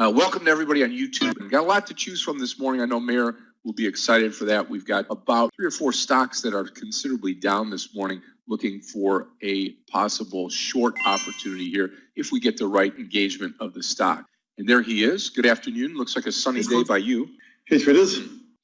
Uh, welcome to everybody on YouTube. We've got a lot to choose from this morning. I know Mayor will be excited for that. We've got about three or four stocks that are considerably down this morning, looking for a possible short opportunity here if we get the right engagement of the stock. And there he is. Good afternoon. Looks like a sunny day by you. Hey, traders.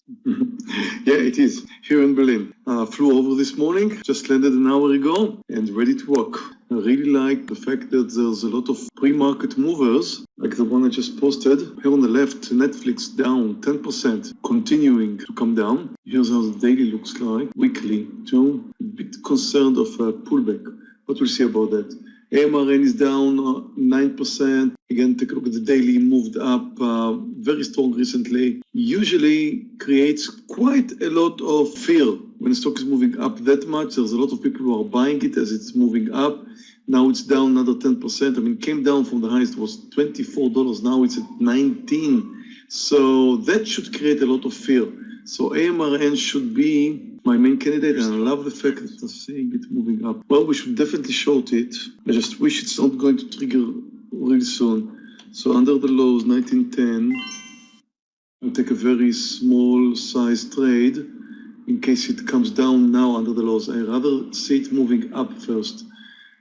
yeah, it is here in Berlin. Uh, flew over this morning, just landed an hour ago and ready to work. I really like the fact that there's a lot of pre-market movers, like the one I just posted. Here on the left, Netflix down 10%, continuing to come down. Here's how the daily looks like, weekly too. A bit concerned of a pullback, but we'll see about that. AMRN is down 9%. Uh, Again, take a look at the daily, moved up uh, very strong recently. Usually creates quite a lot of fear when the stock is moving up that much. There's a lot of people who are buying it as it's moving up. Now it's down another 10%. I mean, came down from the highest, was $24. Now it's at 19. So that should create a lot of fear. So AMRN should be my main candidate, and I love the fact that I'm seeing it moving up. Well, we should definitely short it. I just wish it's not going to trigger really soon. So under the lows, 1910, I'll take a very small size trade in case it comes down now under the lows. I rather see it moving up first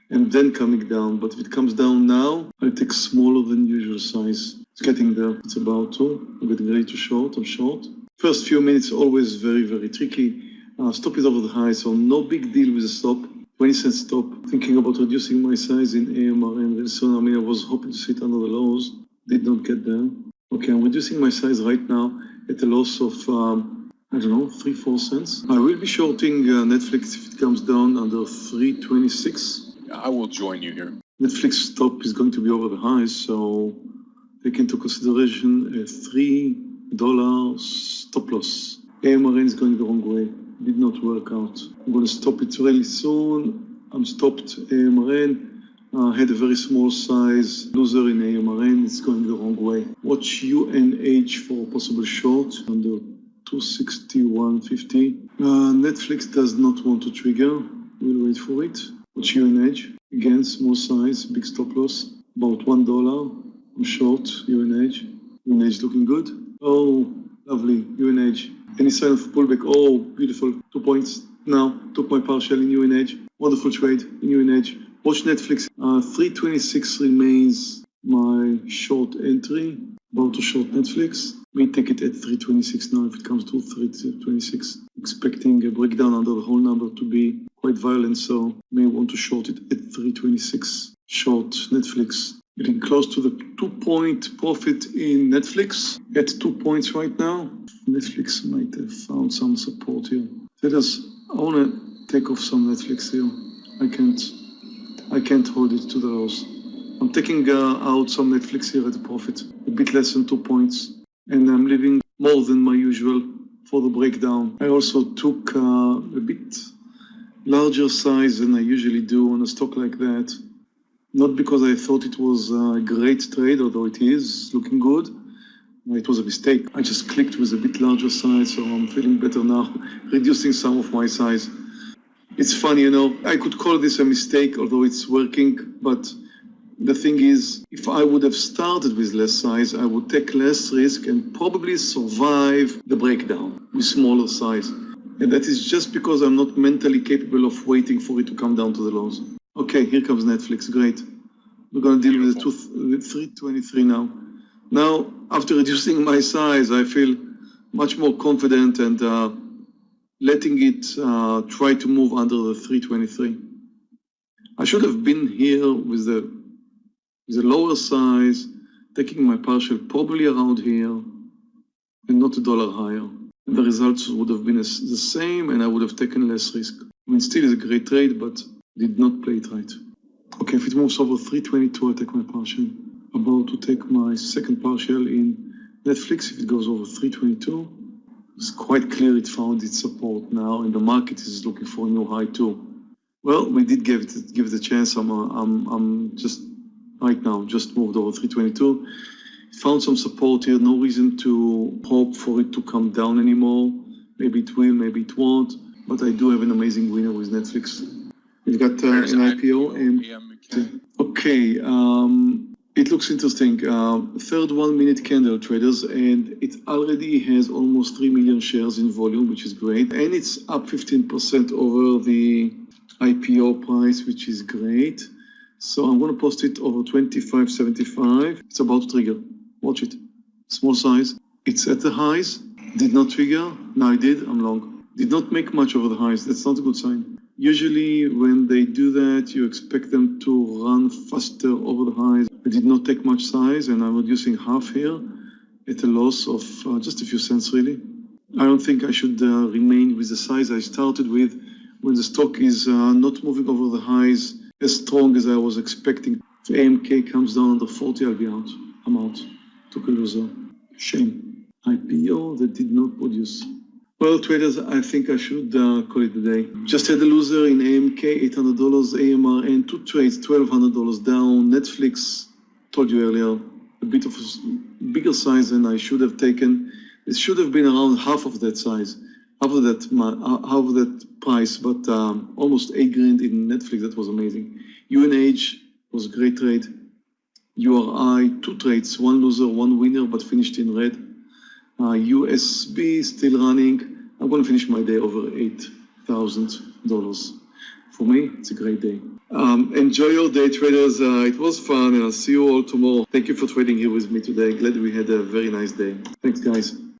and then coming down. But if it comes down now, I'll take smaller than usual size. It's getting there. It's about to. I'm getting ready to short. I'm short. First few minutes always very, very tricky. Uh, stop is over the high, so no big deal with the stop. 20 cent stop. Thinking about reducing my size in AMRN very soon. I mean, I was hoping to sit under the lows. Did not get there. Okay, I'm reducing my size right now at a loss of, um, I don't know, 3, 4 cents. I will be shorting uh, Netflix if it comes down under 326. I will join you here. Netflix stop is going to be over the highs, so take into consideration a $3 stop loss. AMRN is going the wrong way did not work out. I'm going to stop it really soon. I'm stopped AMRN. Uh, had a very small size loser in AMRN. It's going the wrong way. Watch UNH for possible short under 261.50. Uh, Netflix does not want to trigger. We'll wait for it. Watch UNH. Again, small size, big stop loss. About $1. I'm short UNH. UNH looking good. Oh, lovely. UNH any sign of pullback? Oh, beautiful. Two points. Now, took my partial in UNH. Wonderful trade in UNH. Watch Netflix. Uh, 326 remains my short entry. About to short Netflix. May take it at 326 now if it comes to 326. Expecting a breakdown under the whole number to be quite violent, so may want to short it at 326. Short Netflix getting close to the two point profit in Netflix at two points right now. Netflix might have found some support here. Let us, I want to take off some Netflix here. I can't, I can't hold it to the house. I'm taking uh, out some Netflix here at a profit, a bit less than two points. And I'm leaving more than my usual for the breakdown. I also took uh, a bit larger size than I usually do on a stock like that not because I thought it was a great trade, although it is looking good. It was a mistake. I just clicked with a bit larger size, so I'm feeling better now, reducing some of my size. It's funny, you know, I could call this a mistake, although it's working, but the thing is, if I would have started with less size, I would take less risk and probably survive the breakdown with smaller size. And that is just because I'm not mentally capable of waiting for it to come down to the lows. Okay, here comes Netflix. Great. We're going to deal with the two, with 323 now. Now, after reducing my size, I feel much more confident and uh, letting it uh, try to move under the 323. I should have been here with the, with the lower size, taking my partial probably around here and not a dollar higher. And the results would have been the same and I would have taken less risk. I mean, still is a great trade, but did not play it right. Okay, if it moves over 322, I take my partial. About to take my second partial in Netflix if it goes over 322. It's quite clear it found its support now and the market is looking for a new high too. Well, we did give it, give it a chance. I'm, uh, I'm, I'm just right now, just moved over 322. It found some support here, no reason to hope for it to come down anymore. Maybe it will, maybe it won't. But I do have an amazing winner with Netflix. We've got uh, an IPO and okay, um, It looks interesting. Um, third one minute candle traders, and it already has almost 3 million shares in volume, which is great. And it's up 15% over the IPO price, which is great. So I'm going to post it over 25.75. It's about to trigger. Watch it. Small size. It's at the highs. Did not trigger. Now I did. I'm long. Did not make much over the highs. That's not a good sign. Usually when they do that, you expect them to run faster over the highs. I did not take much size and I'm reducing half here at a loss of uh, just a few cents really. I don't think I should uh, remain with the size I started with when the stock is uh, not moving over the highs as strong as I was expecting. If AMK comes down under 40, I'll be out. I'm out. Took a loser. Shame. IPO that did not produce. Well, traders, I think I should uh, call it a day. Just had a loser in AMK, $800, AMR, and two trades, $1,200 down. Netflix, told you earlier, a bit of a bigger size than I should have taken. It should have been around half of that size, half of that, uh, half of that price, but um, almost eight grand in Netflix. That was amazing. UNH was a great trade. URI, two trades, one loser, one winner, but finished in red. Uh, USB still running. I'm going to finish my day over $8,000. For me, it's a great day. Um, enjoy your day, traders. Uh, it was fun, and I'll see you all tomorrow. Thank you for trading here with me today. Glad we had a very nice day. Thanks, guys.